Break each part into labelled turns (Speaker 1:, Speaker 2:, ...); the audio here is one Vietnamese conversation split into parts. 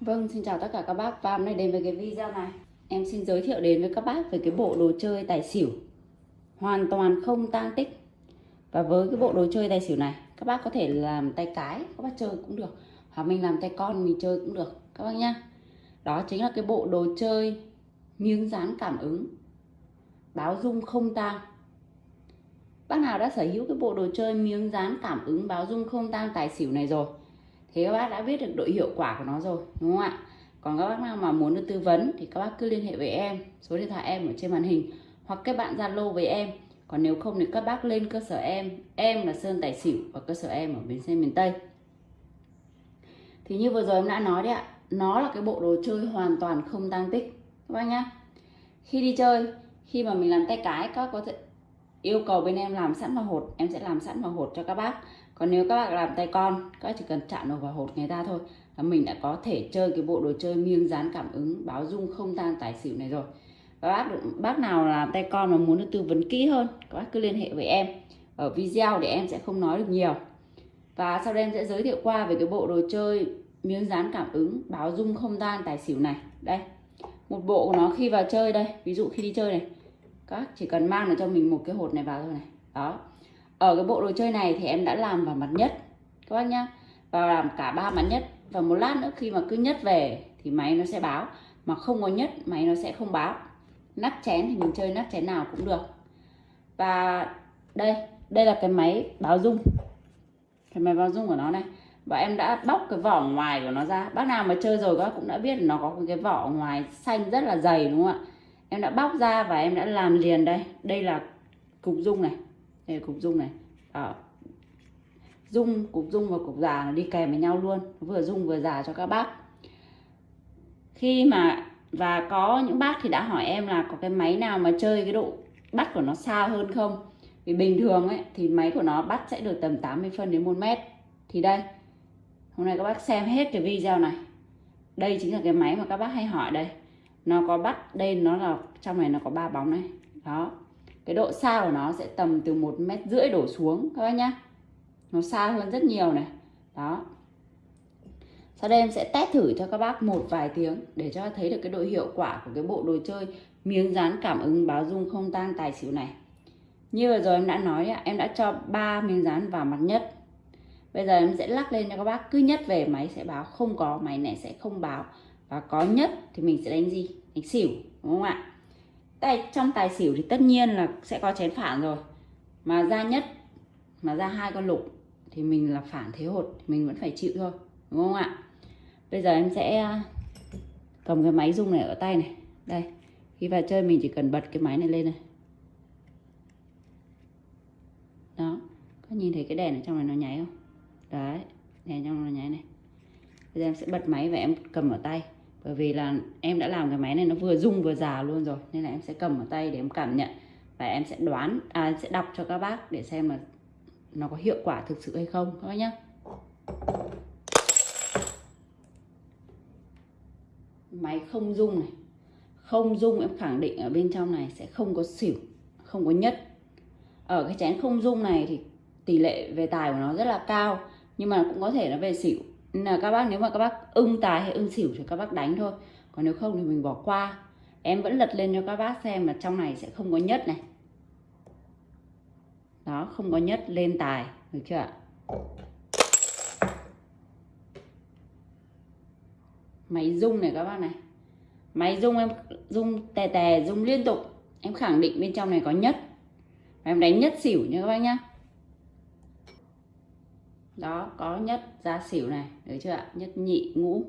Speaker 1: Vâng, xin chào tất cả các bác. Và hôm nay đến với cái video này. Em xin giới thiệu đến với các bác về cái bộ đồ chơi tài xỉu. Hoàn toàn không tang tích. Và với cái bộ đồ chơi tài xỉu này Các bác có thể làm tay cái, các bác chơi cũng được. Hoặc mình làm tay con mình chơi cũng được. Các bác nhá. Đó chính là cái bộ đồ chơi miếng dán cảm ứng. Báo dung không tang. Bác nào đã sở hữu cái bộ đồ chơi miếng dán cảm ứng báo dung không tang tài xỉu này rồi thì các bác đã biết được độ hiệu quả của nó rồi, đúng không ạ? Còn các bác nào mà muốn được tư vấn thì các bác cứ liên hệ với em. Số điện thoại em ở trên màn hình. Hoặc các bạn zalo với em. Còn nếu không thì các bác lên cơ sở em. Em là sơn tài xỉu và cơ sở em ở bến xe miền tây. Thì như vừa rồi em đã nói đấy ạ, nó là cái bộ đồ chơi hoàn toàn không tăng tích. Các bác nhá. Khi đi chơi, khi mà mình làm tay cái, các có thể yêu cầu bên em làm sẵn vào hột, em sẽ làm sẵn vào hột cho các bác. Còn nếu các bạn làm tay con, các chỉ cần chạm vào hột người ta thôi là mình đã có thể chơi cái bộ đồ chơi miếng dán cảm ứng, báo dung không tan tài xỉu này rồi. Và bác bác nào làm tay con mà muốn được tư vấn kỹ hơn, các bác cứ liên hệ với em. Ở video để em sẽ không nói được nhiều. Và sau đây em sẽ giới thiệu qua về cái bộ đồ chơi miếng dán cảm ứng, báo dung không tan tài xỉu này. Đây, một bộ của nó khi vào chơi đây. Ví dụ khi đi chơi này các chỉ cần mang được cho mình một cái hột này vào thôi này. Đó. Ở cái bộ đồ chơi này thì em đã làm vào mặt nhất, các bác nhá. Và làm cả ba mặt nhất. Và một lát nữa khi mà cứ nhất về thì máy nó sẽ báo. Mà không có nhất, máy nó sẽ không báo. Nắp chén thì mình chơi nắp chén nào cũng được. Và đây đây là cái máy báo dung. Cái máy báo dung của nó này. Và em đã bóc cái vỏ ngoài của nó ra. Bác nào mà chơi rồi các cũng đã biết là nó có cái vỏ ngoài xanh rất là dày, đúng không ạ? Em đã bóc ra và em đã làm liền đây. Đây là cục dung này. Đây là cục dung này. Đó. Dung, cục dung và cục già nó đi kèm với nhau luôn. Vừa dung vừa già cho các bác. Khi mà, và có những bác thì đã hỏi em là có cái máy nào mà chơi cái độ bắt của nó xa hơn không? Vì bình thường ấy, thì máy của nó bắt sẽ được tầm 80 phân đến 1 mét. Thì đây. Hôm nay các bác xem hết cái video này. Đây chính là cái máy mà các bác hay hỏi đây nó có bắt đây, nó là, trong này nó có ba bóng này. Đó. Cái độ xa của nó sẽ tầm từ một mét rưỡi đổ xuống, các bác nhá. Nó xa hơn rất nhiều này. Đó. Sau đây em sẽ test thử cho các bác một vài tiếng để cho thấy được cái độ hiệu quả của cái bộ đồ chơi miếng dán cảm ứng báo dung không tan tài xỉu này. Như vừa rồi em đã nói em đã cho ba miếng dán vào mặt nhất. Bây giờ em sẽ lắc lên cho các bác, cứ nhất về máy sẽ báo, không có, máy này sẽ không báo và có nhất thì mình sẽ đánh gì? Đánh xỉu, đúng không ạ? Tại trong tài xỉu thì tất nhiên là sẽ có chén phản rồi. Mà ra nhất, mà ra hai con lục thì mình là phản thế hột thì mình vẫn phải chịu thôi, đúng không ạ? Bây giờ em sẽ à, cầm cái máy rung này ở tay này. Đây, khi vào chơi mình chỉ cần bật cái máy này lên này. Đó, có nhìn thấy cái đèn ở trong này nó nháy không? Đấy, đèn trong nó nháy này. Bây giờ em sẽ bật máy và em cầm ở tay bởi vì là em đã làm cái máy này nó vừa rung vừa già luôn rồi, nên là em sẽ cầm ở tay để em cảm nhận và em sẽ đoán à em sẽ đọc cho các bác để xem là nó có hiệu quả thực sự hay không, các bác nhé máy không rung này, không rung em khẳng định ở bên trong này sẽ không có xỉu, không có nhất ở cái chén không rung này thì tỷ lệ về tài của nó rất là cao, nhưng mà cũng có thể nó về xỉu là các bác, nếu mà các bác ưng tài hay ưng xỉu thì các bác đánh thôi. Còn nếu không thì mình bỏ qua. Em vẫn lật lên cho các bác xem là trong này sẽ không có nhất này. Đó, không có nhất, lên tài. Được chưa ạ? Máy rung này các bác này. Máy rung em, rung tè tè, rung liên tục. Em khẳng định bên trong này có nhất. Em đánh nhất xỉu nha các bác nhá đó, có nhất ra xỉu này, được chưa ạ? Nhất nhị ngũ.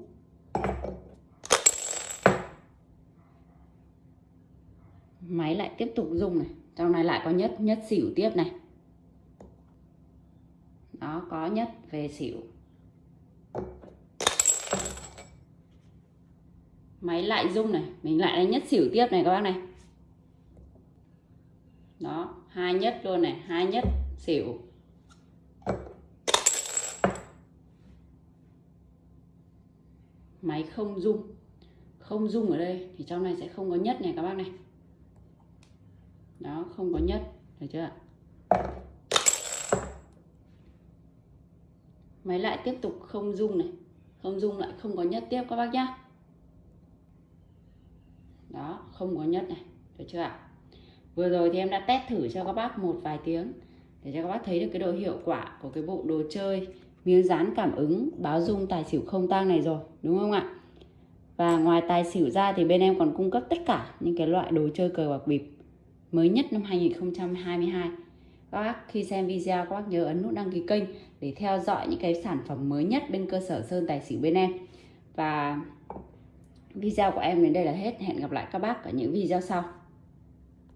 Speaker 1: Máy lại tiếp tục dùng này. Trong này lại có nhất nhất xỉu tiếp này. Đó, có nhất về xỉu. Máy lại rung này, mình lại đánh nhất xỉu tiếp này các bác này. Đó, hai nhất luôn này, hai nhất xỉu. Máy không rung. Không rung ở đây thì trong này sẽ không có nhất này các bác này. Đó, không có nhất. Được chưa ạ? Máy lại tiếp tục không rung này. Không dung lại không có nhất tiếp các bác nhá. Đó, không có nhất này. Được chưa ạ? Vừa rồi thì em đã test thử cho các bác một vài tiếng để cho các bác thấy được cái độ hiệu quả của cái bộ đồ chơi miếng dán cảm ứng, báo dung tài xỉu không tang này rồi, đúng không ạ? Và ngoài tài xỉu ra thì bên em còn cung cấp tất cả những cái loại đồ chơi cờ bạc bịp mới nhất năm 2022 các bác khi xem video, các bác nhớ ấn nút đăng ký kênh để theo dõi những cái sản phẩm mới nhất bên cơ sở sơn tài xỉu bên em. Và video của em đến đây là hết. Hẹn gặp lại các bác ở những video sau.